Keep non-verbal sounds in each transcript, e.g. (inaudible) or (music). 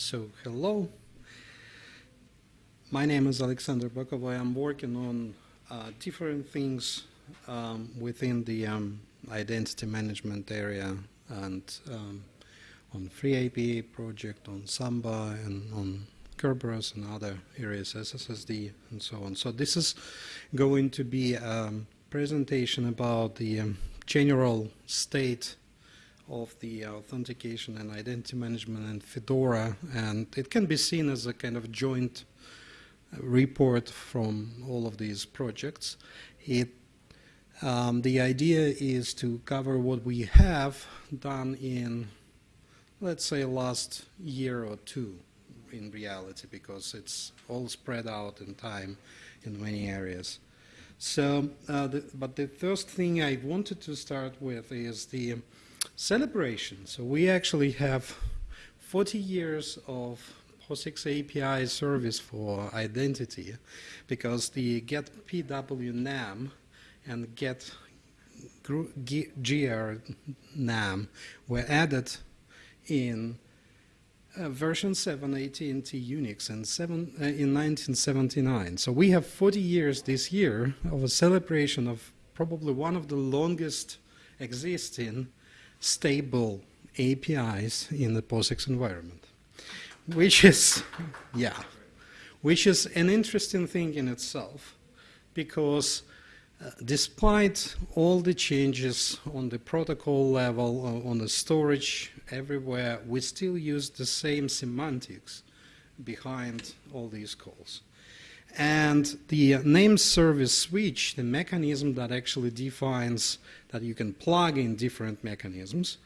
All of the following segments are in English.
So, hello. My name is Alexander Bokovoy. I'm working on uh, different things um, within the um, identity management area and um, on FreeIPA project, on Samba, and on Kerberos and other areas, SSSD, and so on. So this is going to be a presentation about the um, general state of the authentication and identity management in Fedora, and it can be seen as a kind of joint report from all of these projects. It, um, the idea is to cover what we have done in, let's say, last year or two in reality, because it's all spread out in time in many areas. So, uh, the, but the first thing I wanted to start with is the celebration. So we actually have 40 years of POSIX API service for identity because the get PWNAM and get GR NAM were added in uh, version 7 AT&T Unix in, seven, uh, in 1979. So we have 40 years this year of a celebration of probably one of the longest existing stable APIs in the POSIX environment which is, yeah, which is an interesting thing in itself because uh, despite all the changes on the protocol level, uh, on the storage, everywhere, we still use the same semantics behind all these calls. And the name service switch, the mechanism that actually defines that you can plug in different mechanisms,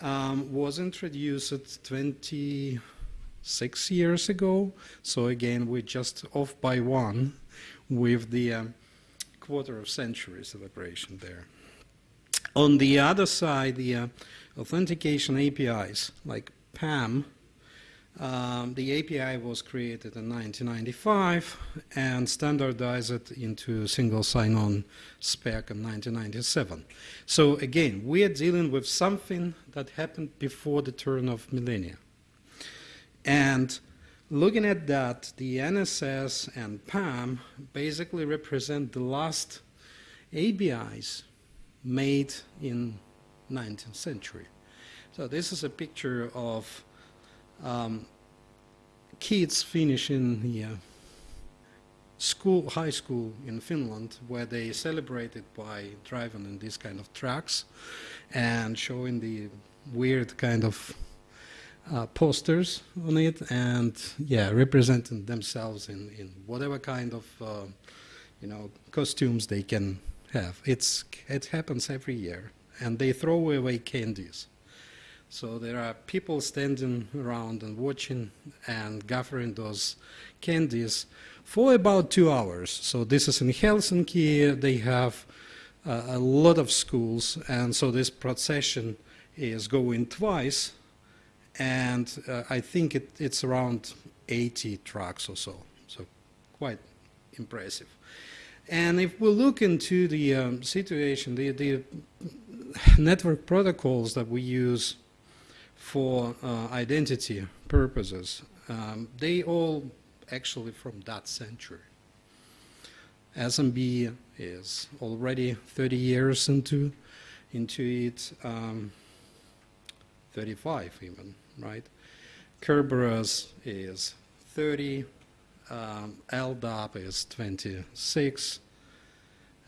um, was introduced 26 years ago. So again, we're just off by one with the um, quarter of century celebration there. On the other side, the uh, authentication APIs, like PAM, um, the API was created in 1995 and standardized into single sign-on spec in 1997. So again, we are dealing with something that happened before the turn of millennia. And looking at that, the NSS and PAM basically represent the last ABIs made in 19th century. So this is a picture of um, kids finishing the uh, school, high school in Finland, where they celebrated by driving in these kind of trucks and showing the weird kind of uh, posters on it and yeah representing themselves in, in whatever kind of uh, you know costumes they can have. It's it happens every year and they throw away candies so there are people standing around and watching and gathering those candies for about two hours. So this is in Helsinki. They have uh, a lot of schools. And so this procession is going twice. And uh, I think it, it's around 80 trucks or so, so quite impressive. And if we look into the um, situation, the, the network protocols that we use for uh, identity purposes, um, they all actually from that century. SMB is already 30 years into, into it, um, 35 even right? Kerberos is 30, um, LDAP is 26,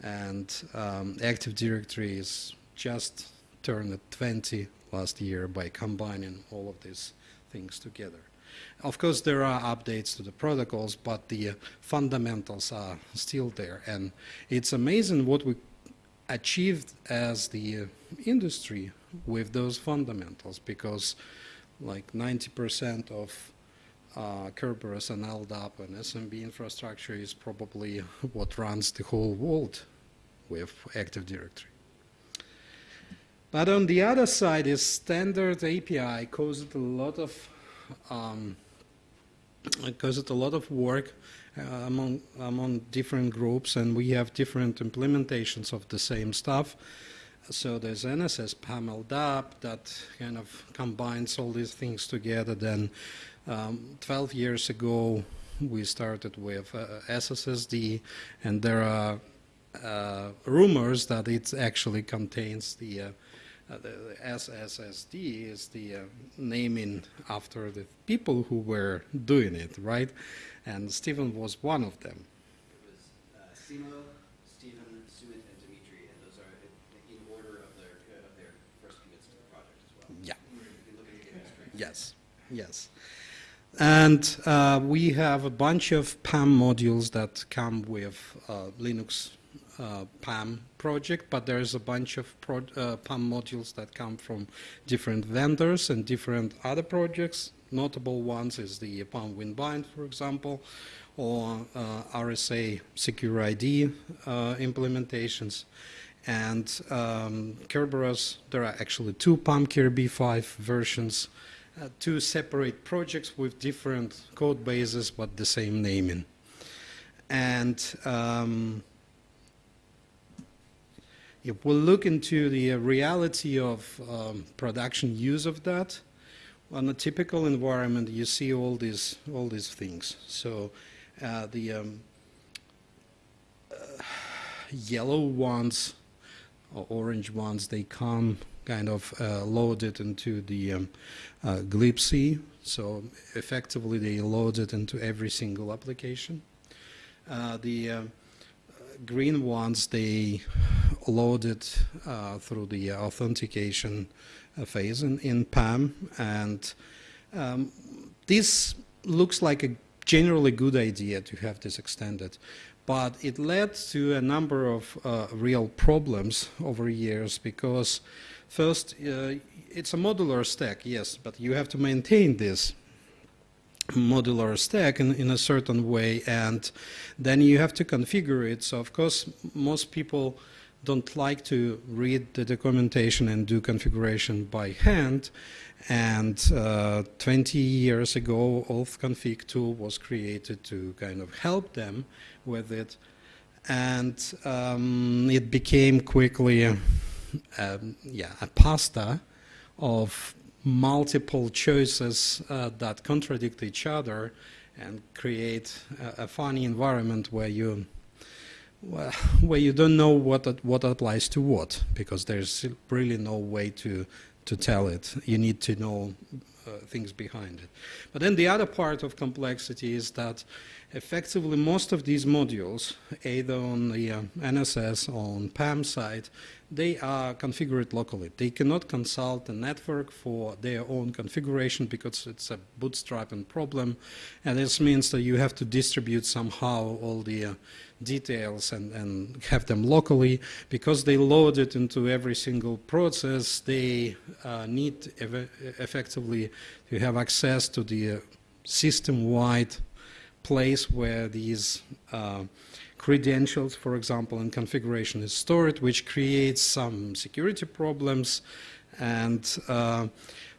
and um, Active Directory is just turned 20 last year by combining all of these things together. Of course, there are updates to the protocols, but the uh, fundamentals are still there. And it's amazing what we achieved as the uh, industry with those fundamentals because like 90% of uh, Kerberos and LDAP and SMB infrastructure is probably (laughs) what runs the whole world with Active Directory. But on the other side is standard API caused a lot of um, caused a lot of work uh, among among different groups, and we have different implementations of the same stuff. so there's NSS PAM LDAP that kind of combines all these things together. Then um, 12 years ago, we started with uh, SSSD, and there are uh, rumors that it actually contains the, uh the, the SSSD is the uh, naming after the people who were doing it, right? And Stephen was one of them. It was uh, Simo, Stephen, Sumit, and Dimitri, and those are in order of their, of their first commits to the project as well. Yeah. If you look at the history. Yes, yes. And uh, we have a bunch of PAM modules that come with uh, Linux uh, PAM project, but there's a bunch of pro uh, PAM modules that come from different vendors and different other projects. Notable ones is the PAM WinBind, for example, or uh, RSA SecurID uh, implementations. And um, Kerberos, there are actually two PAM Kirby 5 versions uh, two separate projects with different code bases but the same naming. And um, if we look into the uh, reality of um, production use of that, on a typical environment, you see all these all these things. So uh, the um, uh, yellow ones or orange ones, they come kind of uh, loaded into the um, uh. So effectively, they load it into every single application. Uh, the uh, green ones, they load it uh, through the authentication uh, phase in, in PAM. And um, this looks like a generally good idea to have this extended but it led to a number of uh, real problems over years because First, uh, it's a modular stack, yes, but you have to maintain this modular stack in, in a certain way and then you have to configure it. So of course most people don't like to read the documentation and do configuration by hand. And uh, 20 years ago authconfig tool was created to kind of help them with it. And um, it became quickly um, yeah, a pasta of multiple choices uh, that contradict each other and create a, a funny environment where you well, (laughs) where you don't know what what applies to what because there's really no way to to tell it. You need to know uh, things behind it. But then the other part of complexity is that effectively most of these modules, either on the uh, NSS or on PAM side, they are configured locally. They cannot consult the network for their own configuration because it's a bootstrapping problem. And this means that you have to distribute somehow all the uh, details and, and have them locally. Because they load it into every single process, they uh, need ev effectively to have access to the uh, system-wide place where these uh, credentials, for example, and configuration is stored, which creates some security problems. And uh,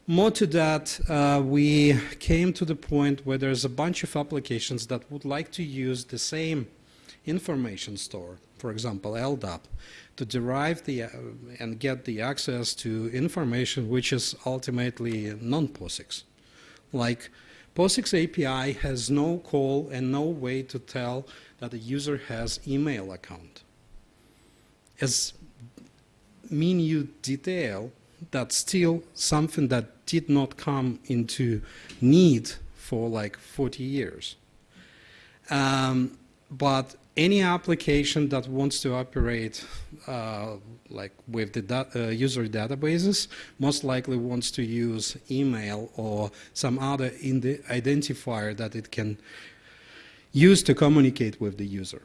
more to that, uh, we came to the point where there's a bunch of applications that would like to use the same information store, for example, LDAP, to derive the uh, and get the access to information which is ultimately non-POSIX. Like POSIX API has no call and no way to tell that the user has email account. As minute detail, that's still something that did not come into need for like 40 years. Um, but any application that wants to operate uh, like with the da uh, user databases most likely wants to use email or some other identifier that it can use to communicate with the user.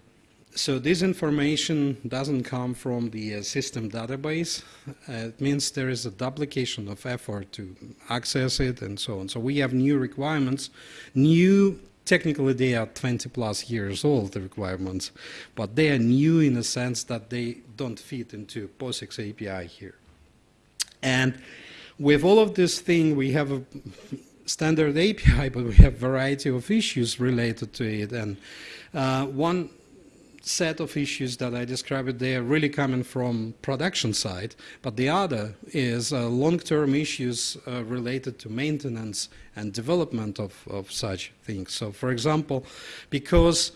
So this information doesn't come from the uh, system database. Uh, it means there is a duplication of effort to access it and so on. So we have new requirements, new technically they are 20 plus years old, the requirements, but they are new in the sense that they don't fit into POSIX API here. And with all of this thing, we have a standard API, (laughs) but we have variety of issues related to it. And uh, one set of issues that I described there really coming from production side, but the other is uh, long-term issues uh, related to maintenance and development of, of such things. So, for example, because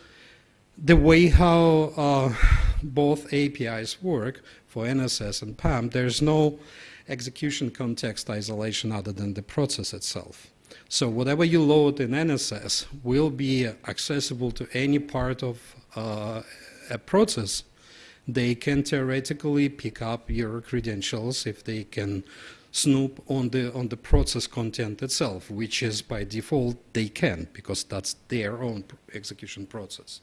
the way how uh, both APIs work for NSS and PAM, there's no execution context isolation other than the process itself. So whatever you load in NSS will be accessible to any part of uh, a process. They can theoretically pick up your credentials if they can snoop on the on the process content itself, which is by default they can because that's their own execution process.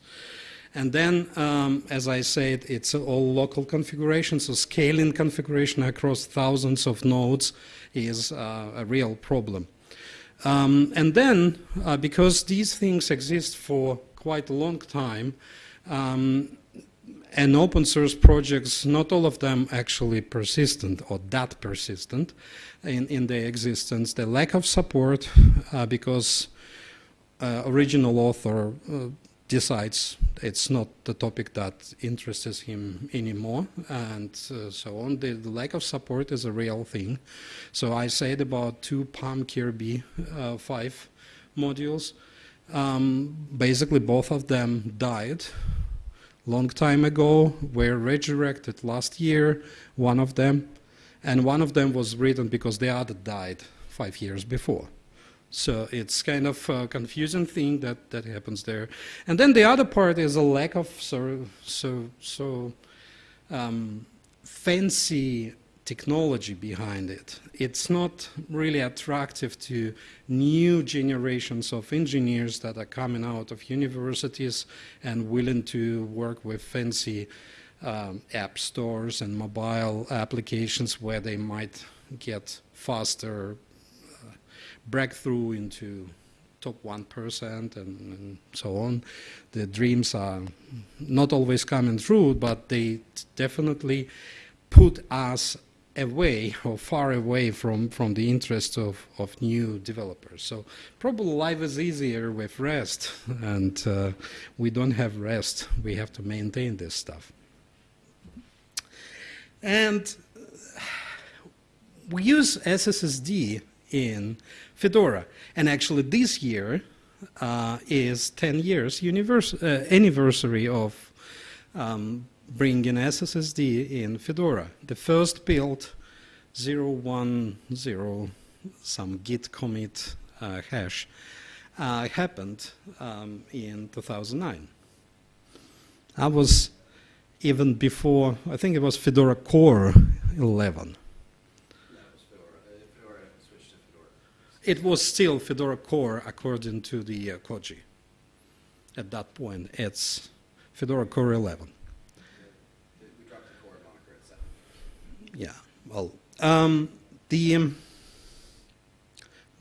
And then, um, as I said, it's all local configuration, so scaling configuration across thousands of nodes is uh, a real problem. Um, and then, uh, because these things exist for quite a long time, um, and open source projects, not all of them actually persistent or that persistent in, in their existence. The lack of support uh, because uh, original author uh, decides it's not the topic that interests him anymore and uh, so on. The, the, lack of support is a real thing. So I said about two PAM Kirby uh, 5 modules. Um, basically both of them died long time ago, were resurrected last year, one of them, and one of them was written because the other died five years before. So it's kind of a confusing thing that, that happens there. And then the other part is a lack of so, so, so um, fancy technology behind it. It's not really attractive to new generations of engineers that are coming out of universities and willing to work with fancy um, app stores and mobile applications where they might get faster breakthrough into top 1% and, and, so on. The dreams are not always coming true, but they definitely put us away or far away from, from the interests of, of new developers. So probably life is easier with REST, (laughs) and uh, we don't have REST. We have to maintain this stuff. And we use SSSD in Fedora. And actually this year uh, is 10 years uh, anniversary of um, bringing SSSD in Fedora. The first build 010 some git commit uh, hash uh, happened um, in 2009. I was even before, I think it was Fedora Core 11. It was still Fedora Core according to the uh, Koji. At that point, it's Fedora Core 11. We dropped the core moniker at 7. Yeah, well, um, the um,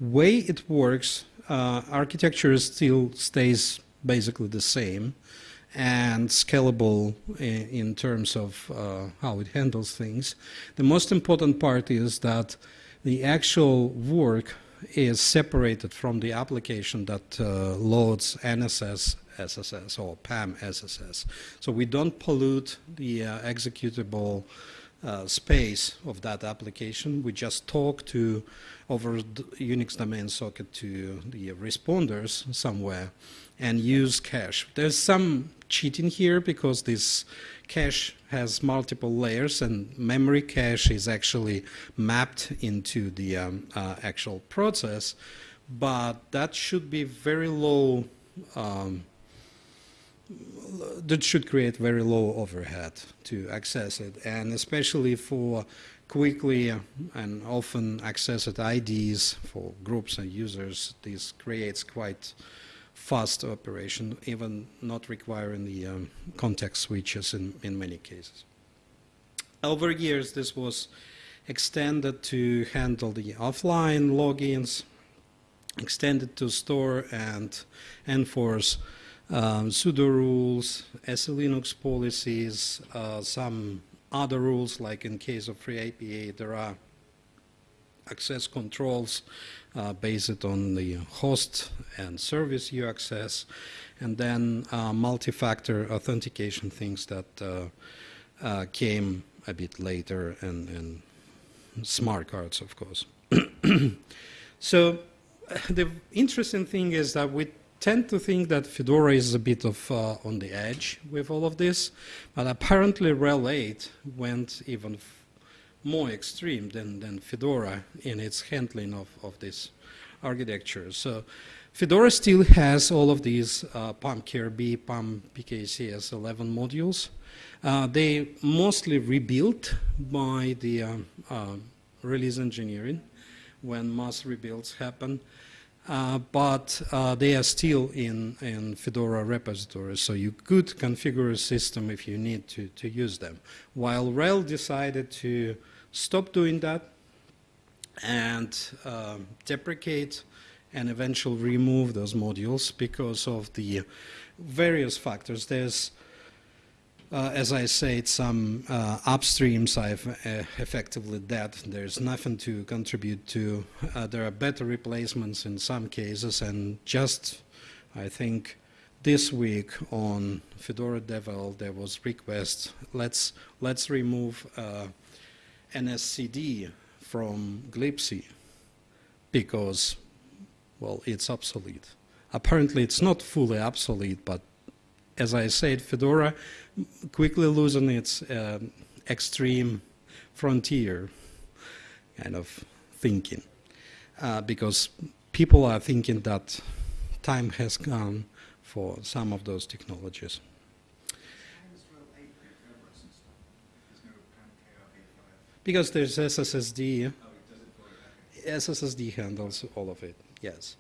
way it works, uh, architecture still stays basically the same and scalable in, in terms of uh, how it handles things. The most important part is that the actual work is separated from the application that uh, loads NSS SSS or PAM SSS. So we don't pollute the uh, executable uh, space of that application. We just talk to over Unix domain socket to the responders somewhere and use cache. There's some cheating here because this cache has multiple layers and memory cache is actually mapped into the um, uh, actual process, but that should be very low, um, that should create very low overhead to access it, and especially for quickly and often accessed IDs for groups and users, this creates quite fast operation, even not requiring the um, context switches in, in many cases. Over years, this was extended to handle the offline logins, extended to store and enforce um, sudo rules, SE Linux policies, uh, some other rules, like in case of FreeIPA, there are access controls uh, based on the host and service you access. and then uh, multi-factor authentication things that uh, uh, came a bit later, and, and smart cards, of course. (clears throat) so the interesting thing is that we tend to think that Fedora is a bit of uh, on the edge with all of this, but apparently RHEL 8 went even more extreme than, than Fedora in its handling of, of this architecture. So Fedora still has all of these uh, PAM-KRB, PAM-PKCS11 modules. Uh, they mostly rebuilt by the um, uh, release engineering when mass rebuilds happen. Uh, but uh, they are still in, in Fedora repositories, so you could configure a system if you need to, to use them. While RHEL decided to stop doing that and uh, deprecate and eventually remove those modules because of the various factors. There's uh, as I said, some uh, upstreams I've uh, effectively dead. There's nothing to contribute to. Uh, there are better replacements in some cases, and just, I think, this week on Fedora Devel there was request. Let's let's remove uh, NSCD from glibc because, well, it's obsolete. Apparently, it's not fully obsolete, but as I said, Fedora quickly losing its uh, extreme frontier kind of thinking uh, because people are thinking that time has gone for some of those technologies. Because there's SSSD. Oh, SSSD handles all of it, yes.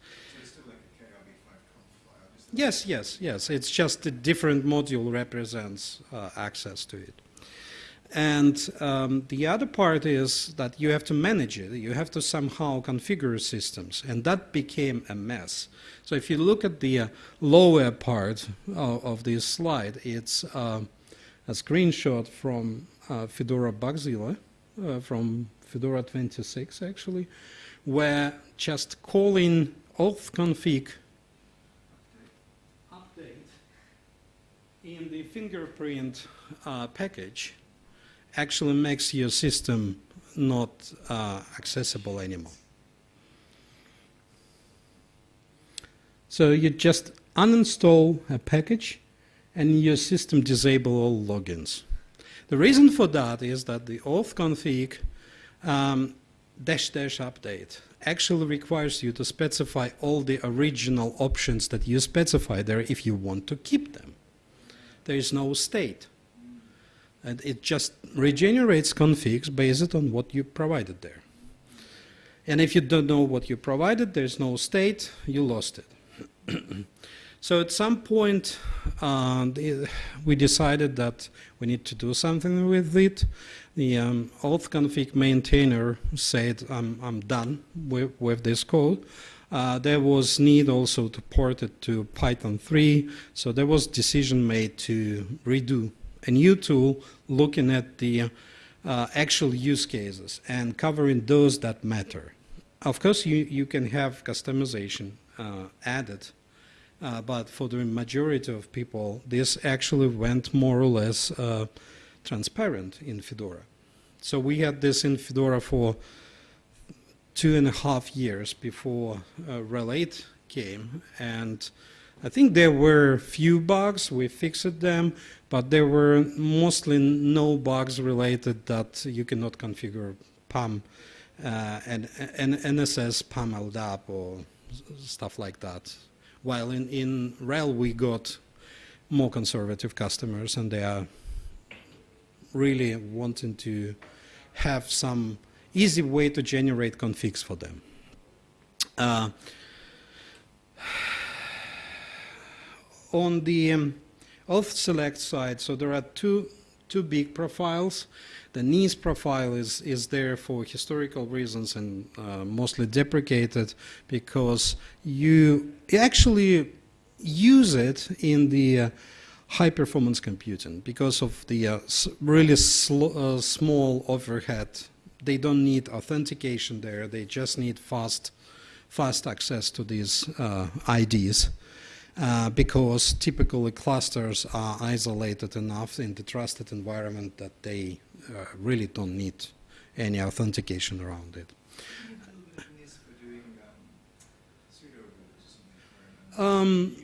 Yes, yes, yes. It's just a different module represents uh, access to it. And um, the other part is that you have to manage it. You have to somehow configure systems. And that became a mess. So if you look at the uh, lower part of, of, this slide, it's uh, a screenshot from uh, Fedora Bugzilla, uh, from Fedora 26 actually, where just calling auth config update in the fingerprint uh, package actually makes your system not uh, accessible anymore. So you just uninstall a package and your system disable all logins. The reason for that is that the auth config um, dash dash update actually requires you to specify all the original options that you specify there if you want to keep them there is no state. And it just regenerates configs based on what you provided there. And if you don't know what you provided, there's no state, you lost it. (clears throat) so at some point, uh, we decided that we need to do something with it. The um, auth config maintainer said, I'm, I'm done with, with this code. Uh, there was need also to port it to Python 3, so there was decision made to redo a new tool looking at the uh, actual use cases and covering those that matter. Of course, you, you can have customization uh, added, uh, but for the majority of people, this actually went more or less uh, transparent in Fedora. So we had this in Fedora for two and a half years before uh, RHEL 8 came. And I think there were few bugs, we fixed them, but there were mostly no bugs related that you cannot configure PAM uh, and, and NSS PAM LDAP or stuff like that. While in, in RHEL we got more conservative customers and they are really wanting to have some easy way to generate configs for them. Uh, on the um, auth select side, so there are two, two big profiles. The NIS profile is, is there for historical reasons and uh, mostly deprecated because you actually use it in the uh, high performance computing because of the uh, really uh, small overhead they don't need authentication there. They just need fast, fast access to these uh, IDs. Uh, because typically clusters are isolated enough in the trusted environment that they uh, really don't need any authentication around it. Um, it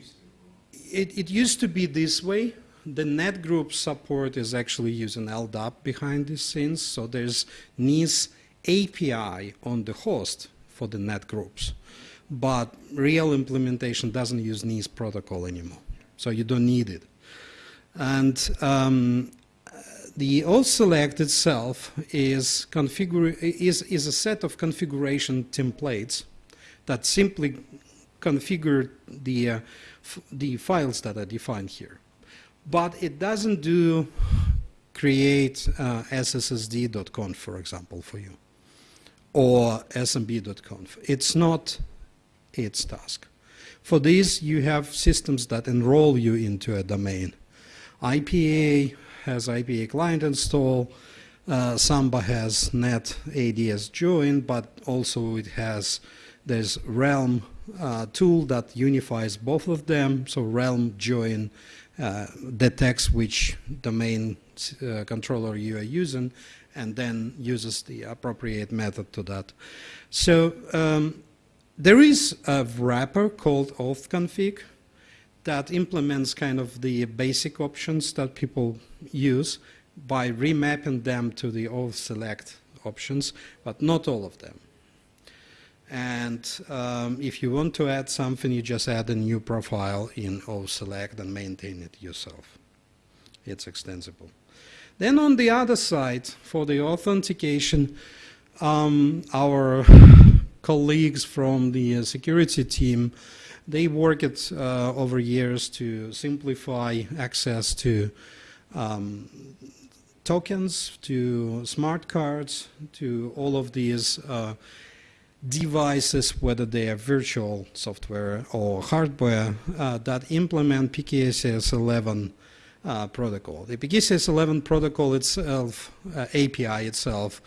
used to, It, used to be this way. The net group support is actually using LDAP behind the scenes, so there's NIS API on the host for the net groups. But real implementation doesn't use NIS protocol anymore, so you don't need it. And um, the authselect itself is, is, is a set of configuration templates that simply configure the, uh, the files that are defined here. But it doesn't do create uh, sssd.conf, for example, for you, or smb.conf. It's not its task. For this, you have systems that enroll you into a domain. IPA has IPA client install. Uh, Samba has net ADS join, but also it has there's Realm uh, tool that unifies both of them. So Realm join uh, detects which domain uh, controller you are using, and then uses the appropriate method to that. So um, there is a wrapper called authconfig that implements kind of the basic options that people use by remapping them to the auth select options, but not all of them. And um, if you want to add something, you just add a new profile in auth select and maintain it yourself. It's extensible. Then on the other side, for the authentication, um, our colleagues from the uh, security team they worked uh, over years to simplify access to um, tokens, to smart cards, to all of these uh, devices, whether they are virtual software or hardware, uh, that implement PKCS 11 uh, protocol. The PKCS 11 protocol itself, uh, API itself,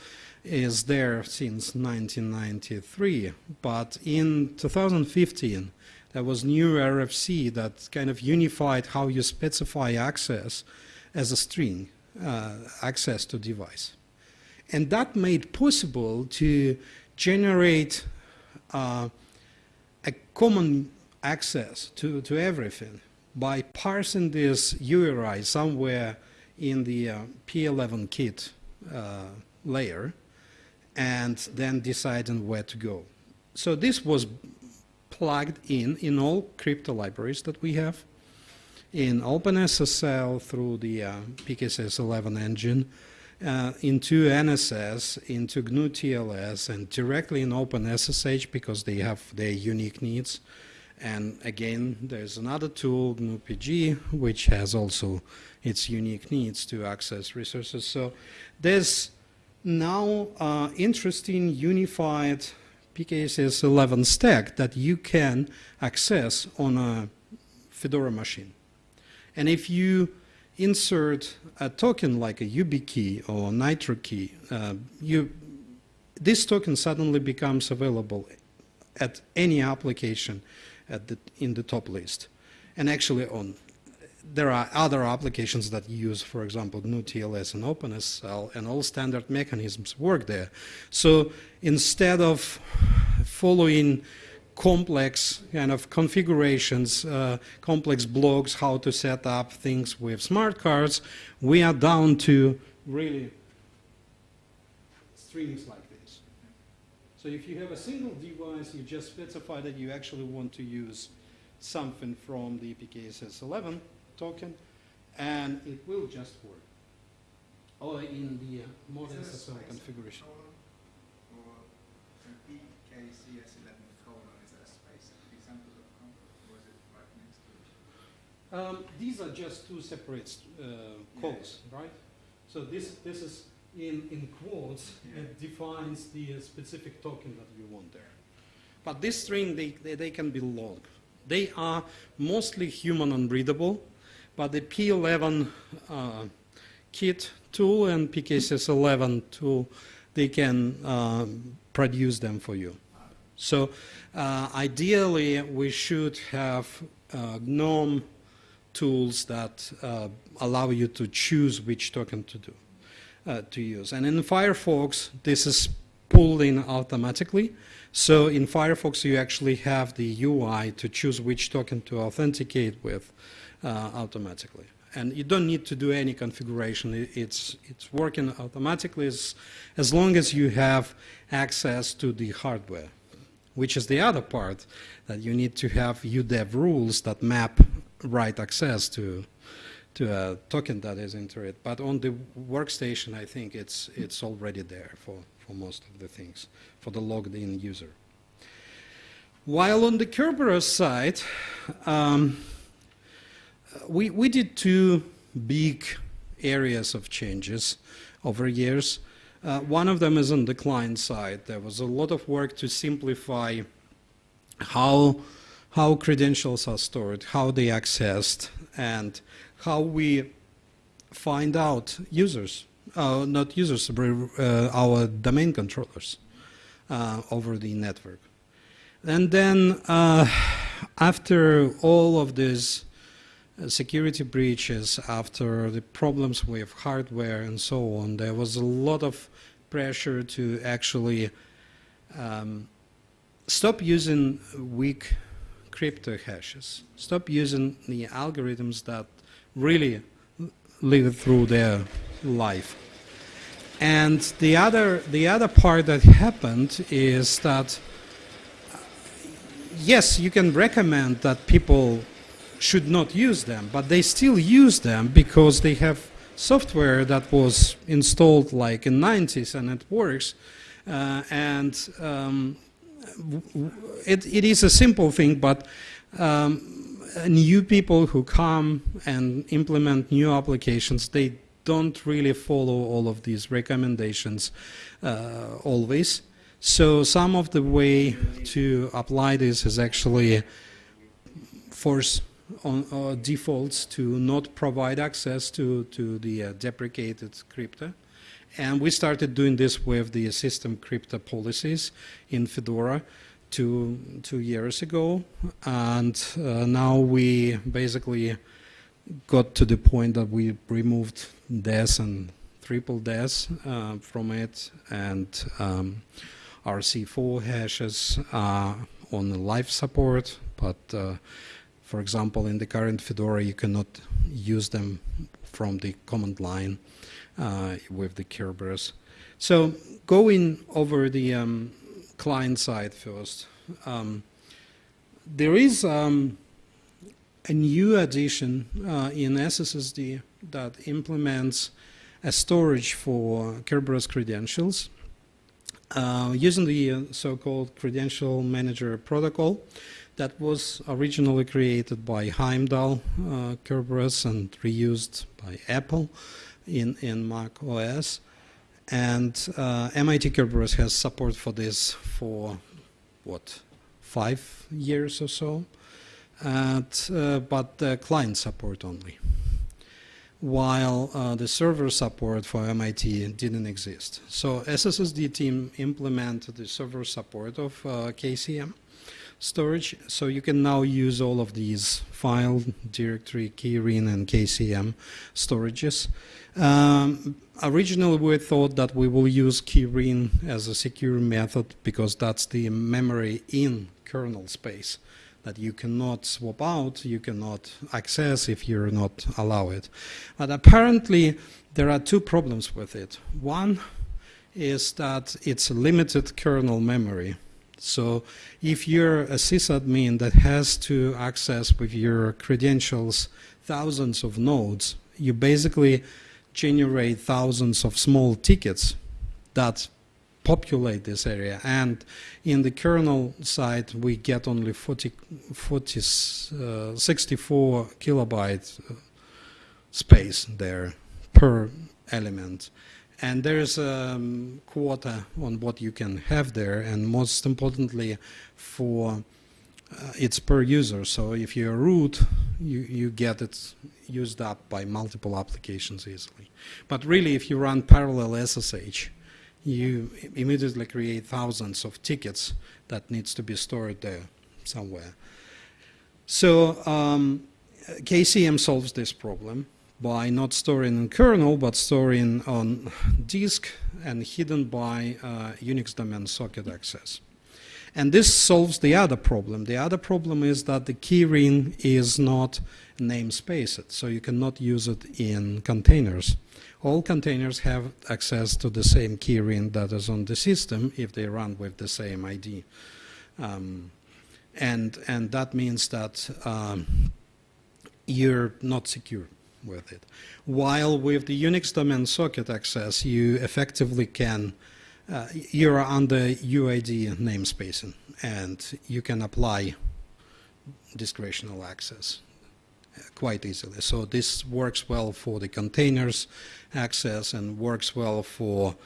is there since 1993, but in 2015, there was new RFC that kind of unified how you specify access as a string, uh, access to device. And that made possible to generate uh, a common access to, to everything by parsing this URI somewhere in the uh, P11 kit uh, layer and then deciding where to go. So this was plugged in in all crypto libraries that we have, in OpenSSL through the uh, PKCS 11 engine, uh, into NSS, into GNU TLS, and directly in OpenSSH because they have their unique needs. And again, there's another tool, GNU PG, which has also its unique needs to access resources. So there's now uh, interesting unified PKCS 11 stack that you can access on a Fedora machine. And if you insert a token like a YubiKey or Nitrokey, uh, you, this token suddenly becomes available at any application at the, in the top list. And actually on there are other applications that use, for example, GNU TLS and OpenSSL, and all standard mechanisms work there. So instead of following complex kind of configurations, uh, complex blogs, how to set up things with smart cards, we are down to really strings like this. So if you have a single device, you just specify that you actually want to use something from the PKCS 11 token, and it will just work. Or in the uh, modern Is there a SSL space configuration. colon Or so PKCS11 colon, is that a space at example.com or is it right next to each other? Um, these are just two separate uh, calls, right? So this, this is in, in quotes, Yeah. it defines the uh, specific token that you want there. But this string, they, they, they can be long. They are mostly human unreadable, but the P11 uh, kit tool and PKCS11 tool, they can um, produce them for you. So uh, ideally, we should have uh, GNOME tools that uh, allow you to choose which token to do, uh, to use. And in Firefox, this is pulled in automatically. So in Firefox, you actually have the UI to choose which token to authenticate with uh, automatically. And you don't need to do any configuration. It's, it's working automatically as, as long as you have access to the hardware, which is the other part that you need to have UDEV rules that map right access to, to a token that is into it. But on the workstation, I think it's, it's already there for, for most of the things, for the logged in user. While on the Kerberos side, um, we, we did two big areas of changes over years. Uh, one of them is on the client side. There was a lot of work to simplify how, how credentials are stored, how they accessed, and how we find out users, uh, not users, uh, our domain controllers uh, over the network. And then uh, after all of uh, security breaches, after the problems with hardware and so on, there was a lot of pressure to actually um, stop using weak crypto hashes, stop using the algorithms that really live through their life. And the other, the other part that happened is that yes, you can recommend that people should not use them, but they still use them because they have software that was installed like in 90s and it works. Uh, and um, it, it is a simple thing, but um, new people who come and implement new applications, they don't really follow all of these recommendations uh, always. So some of the way to apply this is actually force on uh, defaults to not provide access to, to the uh, deprecated crypto. And we started doing this with the system crypto policies in Fedora two, two years ago. And uh, now we basically got to the point that we removed DES and triple DES uh, from it. And um, RC4 hashes are on live support, but uh, for example, in the current Fedora, you cannot use them from the command line uh, with the Kerberos. So going over the um, client side first, um, there is um, a new addition uh, in SSSD that implements a storage for Kerberos credentials uh, using the uh, so-called Credential Manager Protocol that was originally created by Heimdal uh, Kerberos and reused by Apple in, in Mac OS. And uh, MIT Kerberos has support for this for, what, five years or so, uh, but uh, client support only while uh, the server support for MIT didn't exist. So SSSD team implemented the server support of uh, KCM storage, so you can now use all of these file, directory, keyring, and KCM storages. Um, originally, we thought that we will use keyring as a secure method because that's the memory in kernel space that you cannot swap out, you cannot access if you're not allow it. But apparently there are two problems with it. One is that it's limited kernel memory. So if you're a sysadmin that has to access with your credentials thousands of nodes, you basically generate thousands of small tickets that populate this area. And in the kernel side, we get only 40, 40 uh, 64 kilobyte uh, space there per element. And there's a um, quota on what you can have there, and most importantly, for uh, it's per user. So if you're root, you, you get it used up by multiple applications easily. But really, if you run parallel SSH, you immediately create thousands of tickets that needs to be stored there somewhere. So um, KCM solves this problem by not storing in kernel, but storing on disk and hidden by uh, Unix domain socket access. And this solves the other problem. The other problem is that the keyring is not namespaced, so you cannot use it in containers. All containers have access to the same keyring that is on the system if they run with the same ID. Um, and, and that means that um, you're not secure with it. While with the Unix domain socket access, you effectively can uh, you're under UID namespacing, and you can apply discretional access uh, quite easily. So this works well for the containers access and works well for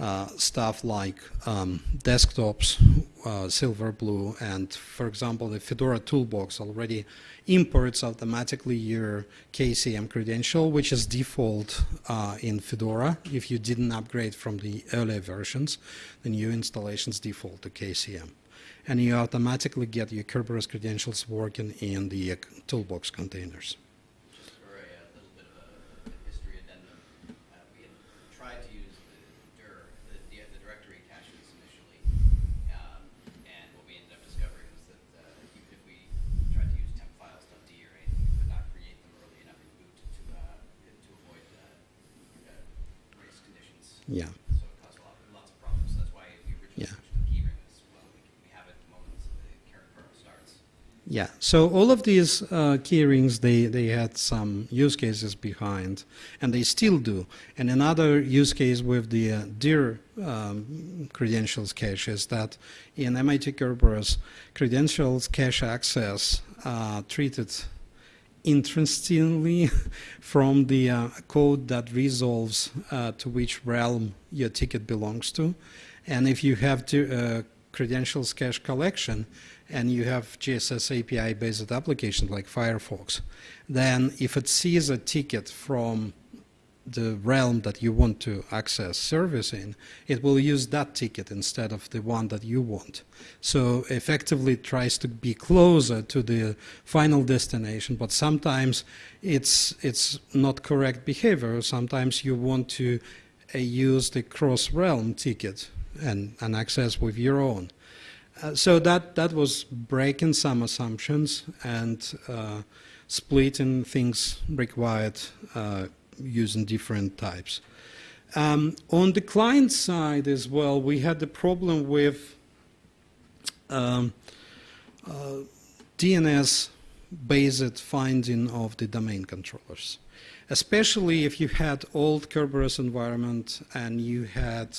uh, stuff like um, desktops, uh, Silverblue, and for example, the Fedora Toolbox already imports automatically your KCM credential, which is default uh, in Fedora. If you didn't upgrade from the earlier versions, the new installations default to KCM. And you automatically get your Kerberos credentials working in the uh, Toolbox containers. For a uh, little bit of a history addendum, uh, we had tried to use the dir, the, the the directory caches initially. Um, and what we ended up discovering was that uh, even if we tried to use tmpfiles.d or anything, we could not create them early enough in boot to, uh, to avoid uh, uh, race conditions. Yeah. So it caused a lot, lots of problems. So that's why we originally Yeah. switched to the keyring as well. We, we have it at the moment that the current kernel starts. Yeah, so all of these uh, keyrings, they, they had some use cases behind, and they still do. And another use case with the uh, DIR um, credentials cache is that in MIT Kerberos, credentials cache access uh, treated interestingly (laughs) from the uh, code that resolves uh, to which realm your ticket belongs to. And if you have to, uh, credentials cache collection and you have GSS API based applications like Firefox, then if it sees a ticket from the realm that you want to access service in, it will use that ticket instead of the one that you want. So effectively it tries to be closer to the final destination, but sometimes it's, it's not correct behavior. Sometimes you want to uh, use the cross-realm ticket and, and access with your own. Uh, so that, that was breaking some assumptions and uh, splitting things required uh, using different types. Um, on the client side as well, we had the problem with um, uh, DNS-based finding of the domain controllers, especially if you had old Kerberos environment and you had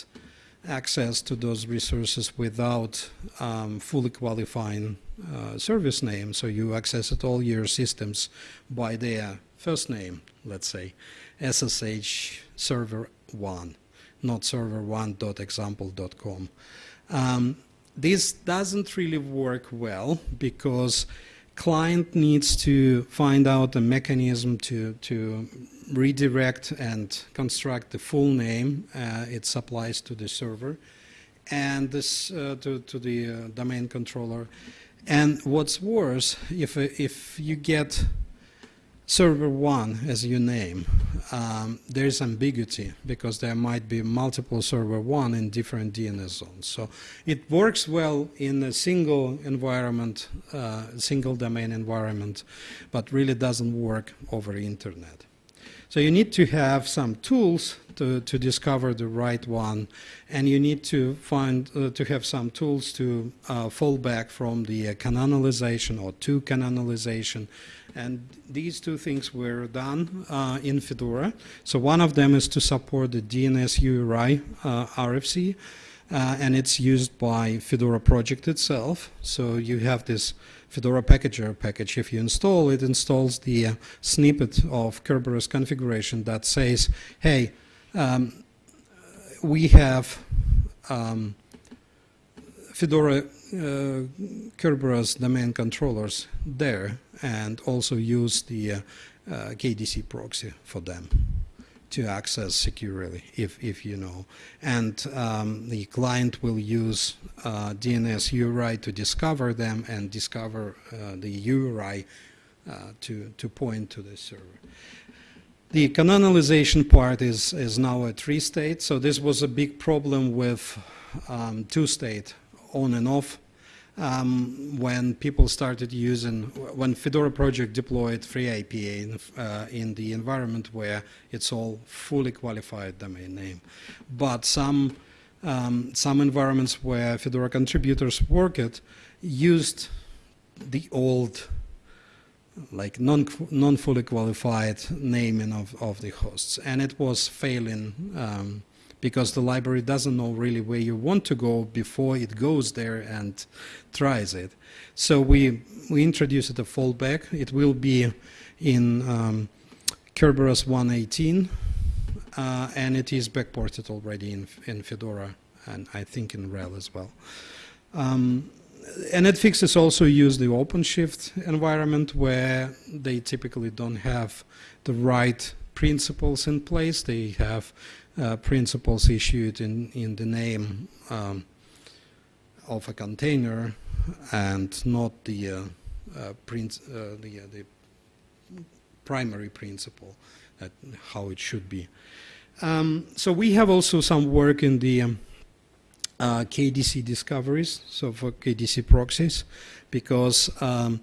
access to those resources without um, fully qualifying uh, service name. So you accessed all your systems by their first name, let's say, SSH server 1, not server1.example.com. Um, this doesn't really work well because client needs to find out a mechanism to, to redirect and construct the full name uh, it supplies to the server and this uh, to, to the uh, domain controller. And what's worse, if, if you get server one as you name, um, there's ambiguity because there might be multiple server one in different DNS zones. So it works well in a single environment, uh, single domain environment, but really doesn't work over internet. So you need to have some tools to, to discover the right one, and you need to find uh, to have some tools to uh, fall back from the uh, canonization or to canonization. And these two things were done uh, in Fedora. So one of them is to support the DNS URI uh, RFC, uh, and it's used by Fedora project itself. So you have this Fedora packager package. If you install it, installs the uh, snippet of Kerberos configuration that says, hey, um, we have um, Fedora uh, Kerberos domain controllers there and also use the uh, uh, KDC proxy for them. to access securely, if, if you know. And um, the client will use uh, DNS URI to discover them and discover uh, the URI uh, to, to point to the server. The canonization part is, is now a three-state, so this was a big problem with um, two-state, on and off, um, when people started using, when Fedora project deployed FreeIPA in, uh, in the environment where it's all fully qualified domain name. But some, um, some environments where Fedora contributors worked used the old like non, non fully qualified naming of, of the hosts. And it was failing um, because the library doesn't know really where you want to go before it goes there and tries it. So we, we introduced a fallback. It will be in um, Kerberos 118, uh, and it is backported already in, in Fedora, and I think in RHEL as well. Um, and netfixes also use the OpenShift environment where they typically don't have the right principals in place. They have principals issued in, in the name um, of a container and not the, uh, uh, uh, the, uh, the primary principal that how it should be. Um, so we have also some work in the um, uh, KDC discoveries, so for KDC proxies, because um,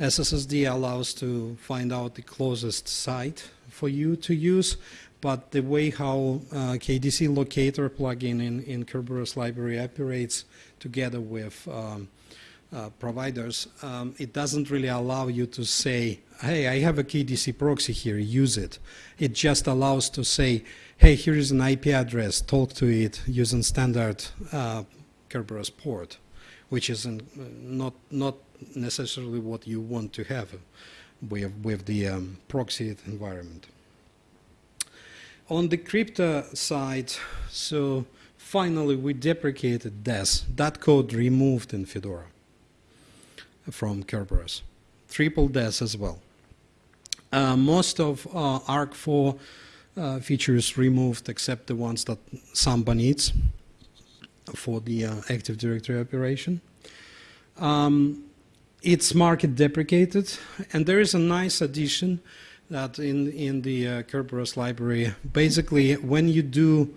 SSSD allows to find out the closest site for you to use, but the way how uh, KDC locator plugin in, in Kerberos library operates together with um, uh, providers, um, it doesn't really allow you to say, hey, I have a KDC proxy here, use it. It just allows to say, hey, here is an IP address, talk to it using standard uh, Kerberos port, which is an, uh, not, not necessarily what you want to have with, with the um, proxy environment. On the crypto side, so finally we deprecated DES. That code removed in Fedora from Kerberos. Triple DES as well. Uh, most of uh, ARC4 uh, features removed except the ones that Samba needs for the uh, Active Directory operation. Um, it's market deprecated, and there is a nice addition that in, in the uh, Kerberos library, basically when you do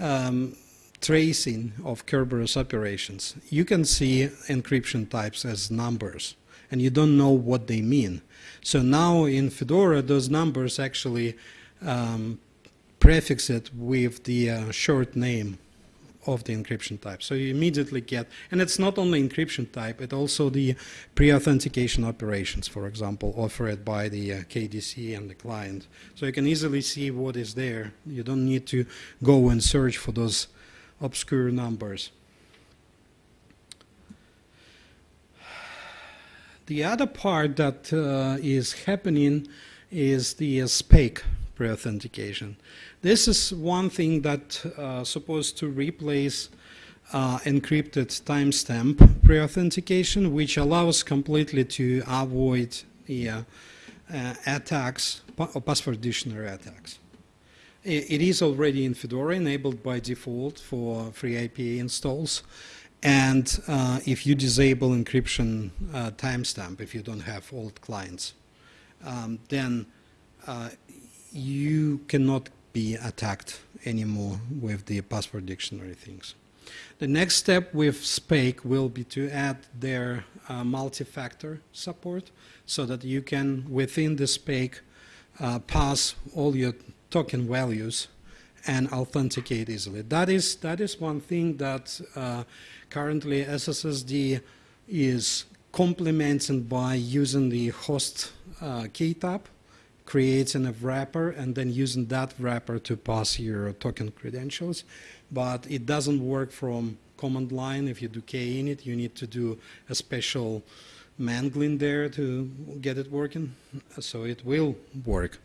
um, tracing of Kerberos operations, you can see encryption types as numbers, and you don't know what they mean. So now in Fedora, those numbers actually um, prefix it with the uh, short name of the encryption type. So you immediately get, and it's not only encryption type, it also the pre-authentication operations, for example, offered by the uh, KDC and the client. So you can easily see what is there. You don't need to go and search for those obscure numbers. The other part that uh, is happening is the uh, SPAKE pre-authentication. This is one thing that uh, supposed to replace uh, encrypted timestamp pre-authentication, which allows completely to avoid uh, uh attacks, or password dictionary attacks. It is already in Fedora, enabled by default for free FreeIPA installs. And uh, if you disable encryption uh, timestamp, if you don't have old clients, um, then uh, you cannot be attacked anymore with the password dictionary things. The next step with SPAKE will be to add their uh, multi-factor support so that you can, within the SPAKE, uh, pass all your token values and authenticate easily. That is, that is one thing that uh, currently SSSD is complemented by using the host uh, tab creating a wrapper and then using that wrapper to pass your token credentials. But it doesn't work from command line. If you do kinit, you need to do a special mangling there to get it working. So it will work.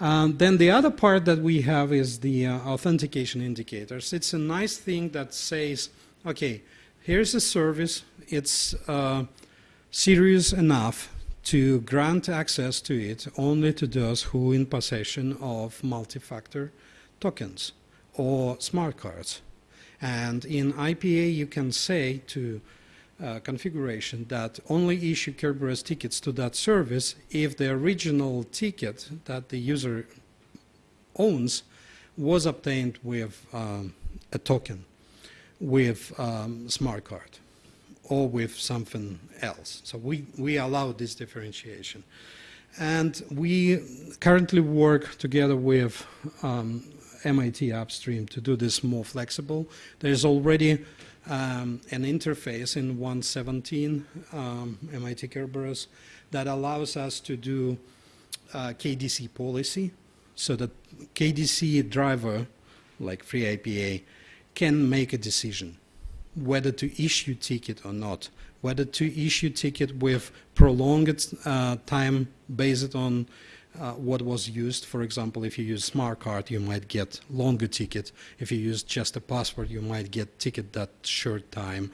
Um, then the other part that we have is the uh, authentication indicators. It's a nice thing that says, okay, here's a service. It's uh, serious enough to grant access to it only to those who in possession of multi-factor tokens or smart cards. And in IPA, you can say to uh, configuration that only issue Kerberos tickets to that service if the original ticket that the user owns was obtained with um, a token, with um, smart card, or with something else. So we, we allow this differentiation. And we currently work together with um, MIT Upstream to do this more flexible. There's already um, an interface in 117 um, MIT Kerberos that allows us to do uh, KDC policy so that KDC driver, like FreeIPA, can make a decision whether to issue ticket or not, whether to issue ticket with prolonged uh, time based on uh, what was used. For example, if you use smart card, you might get longer ticket. If you use just a password, you might get ticket that short time,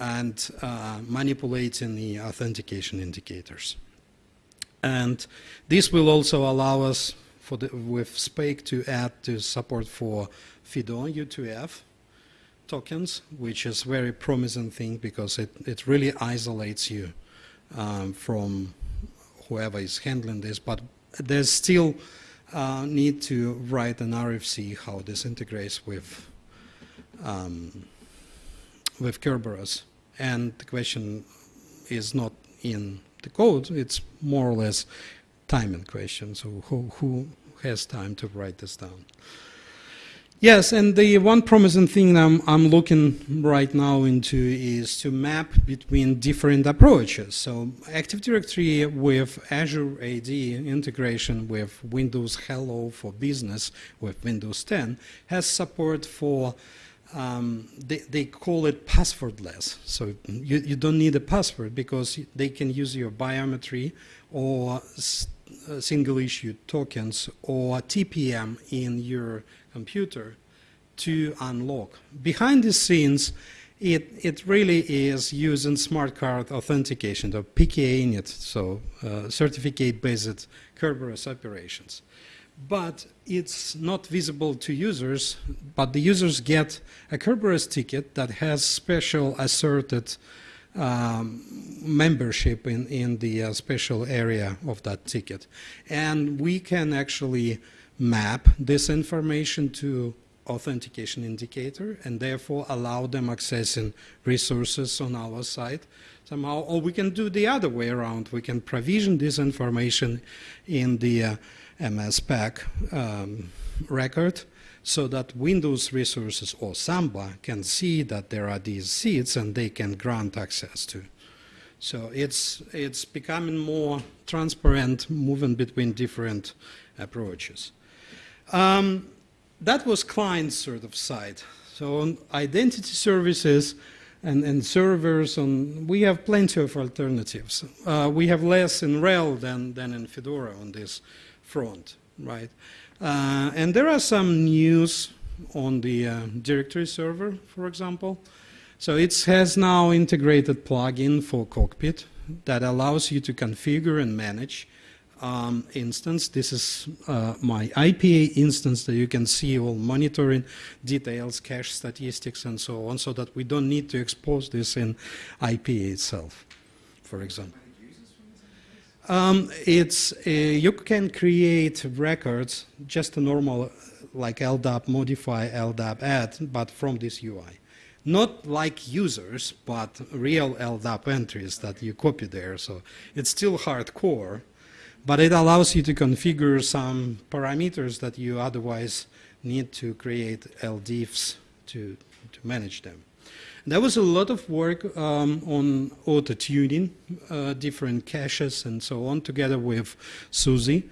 and uh, manipulating the authentication indicators. And this will also allow us for the, with SPAKE to add to support for FIDO U2F tokens, which is very promising thing because it, it really isolates you um, from whoever is handling this. But there's still uh, need to write an RFC how this integrates with um, with Kerberos. And the question is not in the code, it's more or less timing question. So who, who has time to write this down? Yes, and the one promising thing I'm, I'm looking right now into is to map between different approaches. So Active Directory with Azure AD integration with Windows Hello for Business with Windows 10 has support for um, they, they, call it passwordless. So you, you, don't need a password because they can use your biometry or single issue tokens or TPM in your computer to unlock. Behind the scenes, it, it really is using smart card authentication, the PKINIT, so uh, certificate-based Kerberos operations. But it's not visible to users, but the users get a Kerberos ticket that has special asserted um, membership in, in the uh, special area of that ticket. And we can actually map this information to authentication indicator and therefore allow them accessing resources on our site somehow. Or we can do the other way around. We can provision this information in the uh, MS-PAC um, record so that Windows resources or Samba can see that there are these SIDs and they can grant access to. So it's, it's becoming more transparent, moving between different approaches. Um, that was client sort of side. So on identity services and, and servers, on, we have plenty of alternatives. Uh, we have less in RHEL than, than in Fedora on this front, right? Uh, and there are some news on the uh, directory server, for example. So it has now integrated plugin for Cockpit that allows you to configure and manage um, instance. This is uh, my IPA instance that you can see all monitoring details, cache statistics, and so on, so that we don't need to expose this in IPA itself, for example. Um, it's uh, you can create records just a normal like LDAP modify, LDAP add, but from this UI. Not like users, but real LDAP entries that you copy there. So it's still hardcore, but it allows you to configure some parameters that you otherwise need to create LDIFs to, to manage them. There was a lot of work um, on auto-tuning, uh, different caches and so on, together with SUSE.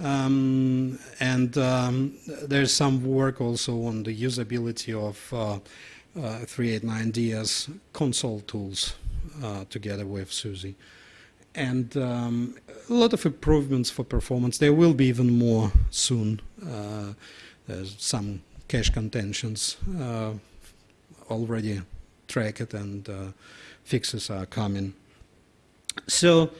Um, and um, there's some work also on the usability of uh, uh, 389DS console tools uh, together with SUSE. And um, a lot of improvements for performance. There will be even more soon. Uh, there's some cache contentions uh, already tracked and uh, fixes are coming. So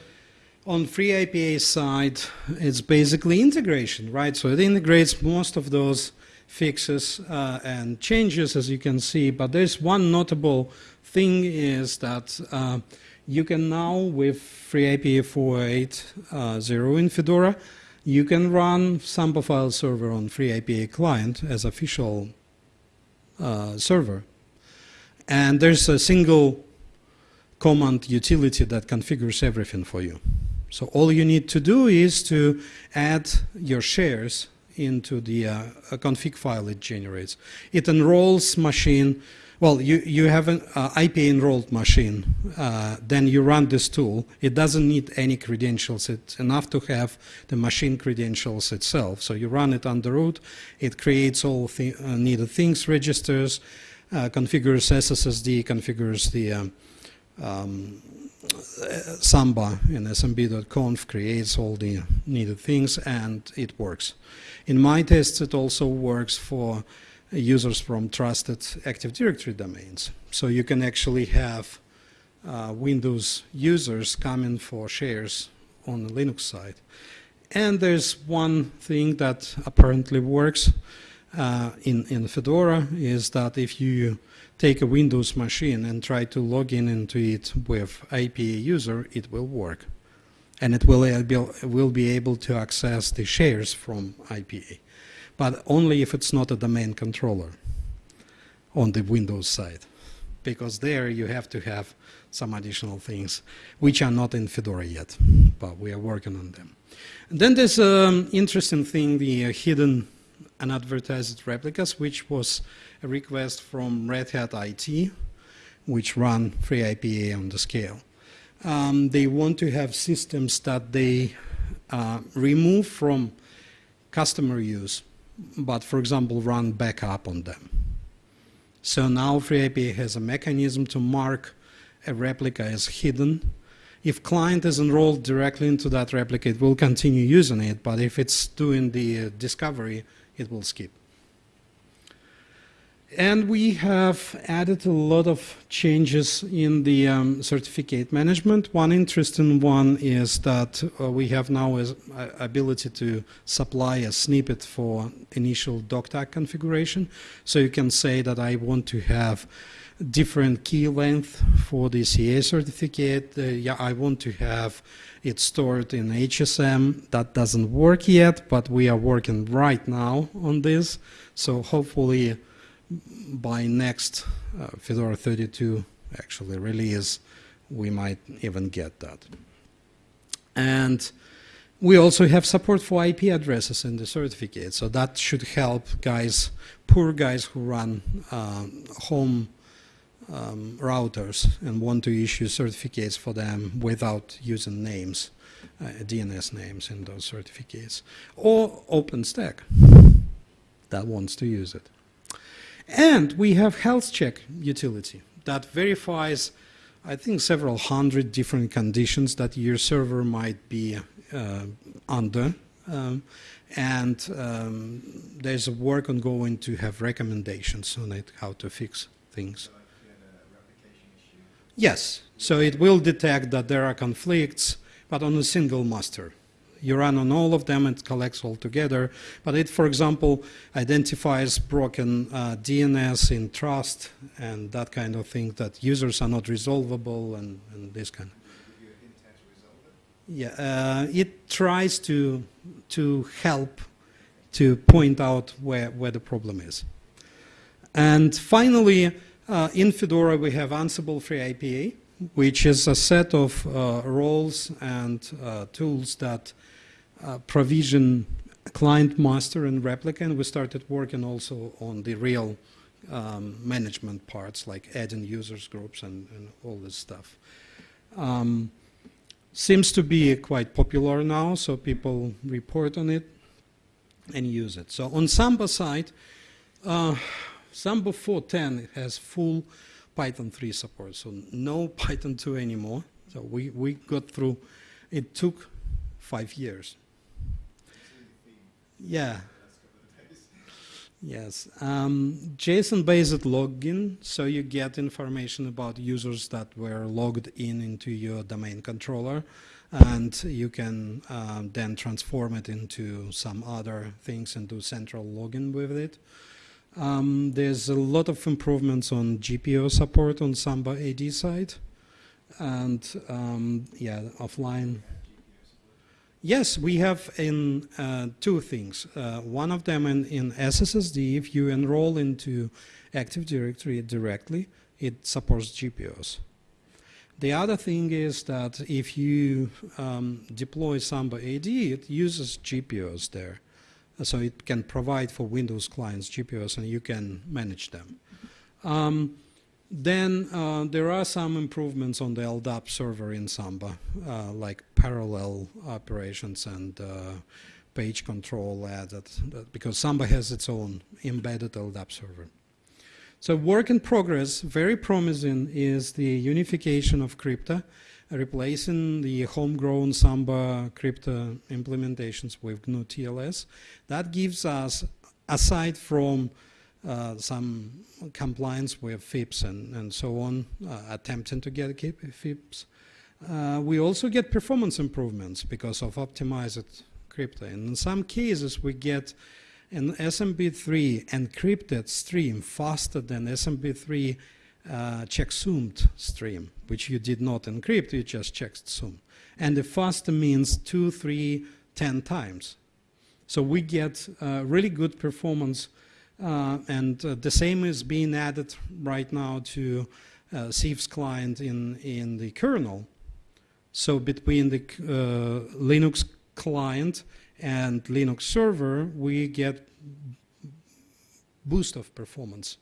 On FreeIPA side, it's basically integration, right? So it integrates most of those fixes uh, and changes, as you can see. But there's one notable thing is that uh, you can now, with FreeIPA 4.8.0 uh, in Fedora, you can run Samba file server on FreeIPA client as official uh, server. And there's a single command utility that configures everything for you. So all you need to do is to add your shares into the uh, config file it generates. It enrolls machine well, you, you have an uh, IP enrolled machine, uh, then you run this tool. It doesn't need any credentials. It's enough to have the machine credentials itself. So you run it the root. It creates all uh, needed things, registers, uh, configures SSSD, configures the um, um, Samba in smb.conf, creates all the needed things, and it works. In my tests, it also works for users from trusted Active Directory domains. So you can actually have uh, Windows users coming for shares on the Linux side. And there's one thing that apparently works uh, in, in Fedora is that if you take a Windows machine and try to log in into it with IPA user, it will work. And it will, will be able to access the shares from IPA but only if it's not a domain controller on the Windows side. Because there you have to have some additional things, which are not in Fedora yet, but we are working on them. And then there's an um, interesting thing, the uh, hidden unadvertised replicas, which was a request from Red Hat IT, which run FreeIPA on the scale. Um, they want to have systems that they uh, remove from customer use but for example, run backup on them. So now FreeIPA has a mechanism to mark a replica as hidden. If client is enrolled directly into that replica, it will continue using it, but if it's doing the uh, discovery, it will skip. And we have added a lot of changes in the um, certificate management. One interesting one is that uh, we have now a uh, ability to supply a snippet for initial Dogtag configuration. So you can say that I want to have different key length for the CA certificate. Uh, yeah, I want to have it stored in HSM. That doesn't work yet, but we are working right now on this. So hopefully by next uh, Fedora 32 actually release, we might even get that. And we also have support for IP addresses in the certificate, so that should help guys, poor guys who run uh, home um, routers and want to issue certificates for them without using names, uh, DNS names in those certificates, or OpenStack that wants to use it. And we have health check utility that verifies, I think, several hundred different conditions that your server might be uh, under. Um, and um, there's a work ongoing to have recommendations on it, how to fix things. Yes, so it will detect that there are conflicts, but on a single master. You run on all of them, it collects all together. But it, for example, identifies broken uh, DNS in trust and that kind of thing that users are not resolvable and, and this kind. Yeah, uh, it tries to to help to point out where where the problem is. And finally, uh, in Fedora we have Ansible FreeIPA, which is a set of uh, roles and uh, tools that uh, provision client master and replica, and we started working also on the real um, management parts, like adding users groups and, and all this stuff. Um, seems to be quite popular now, so people report on it and use it. So on Samba side, uh, Samba 4.10 has full Python 3 support, so no (laughs) Python 2 anymore. So we, we got through, it took five years yeah. Yes, um, JSON-based login, so you get information about users that were logged in into your domain controller, and you can um, then transform it into some other things and do central login with it. Um, there's a lot of improvements on GPO support on Samba AD side, and um, yeah, offline. Yes, we have in uh, two things. Uh, one of them in, in SSSD, if you enroll into Active Directory directly, it supports GPOs. The other thing is that if you um, deploy Samba AD, it uses GPOs there. So it can provide for Windows clients GPOs and you can manage them. Um, then uh, there are some improvements on the LDAP server in Samba, uh, like parallel operations and uh, page control added, because Samba has its own embedded LDAP server. So work in progress, very promising, is the unification of crypto, replacing the homegrown Samba crypto implementations with GnuTLS. That gives us, aside from some compliance with FIPS and, and so on, uh, attempting to get FIPS. Uh, we also get performance improvements because of optimized crypto. And in some cases, we get an SMB3 encrypted stream faster than SMB3 uh, checksummed stream, which you did not encrypt, you just checksum. And the faster means two, three, ten times. So we get uh, really good performance uh, and uh, the same is being added right now to uh, CIFS client in, in the kernel. So between the uh, Linux client and Linux server, we get boost of performance.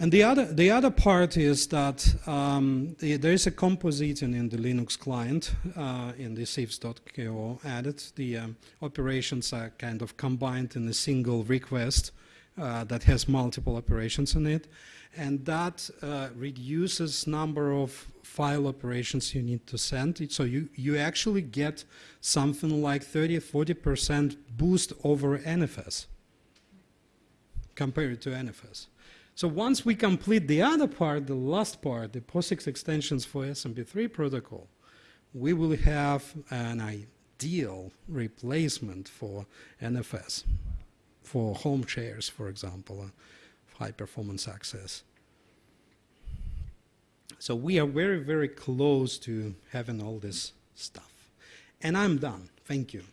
And the other, the other part is that um, the, there is a compositing in the Linux client uh, in the cifs.ko added. The um, operations are kind of combined in a single request uh, that has multiple operations in it. And that uh, reduces number of file operations you need to send. So you, you actually get something like 30, 40% boost over NFS compared to NFS. So once we complete the other part, the last part, the POSIX extensions for SMB3 protocol, we will have an ideal replacement for NFS for home chairs, for example, uh, high performance access. So we are very, very close to having all this stuff. And I'm done. Thank you.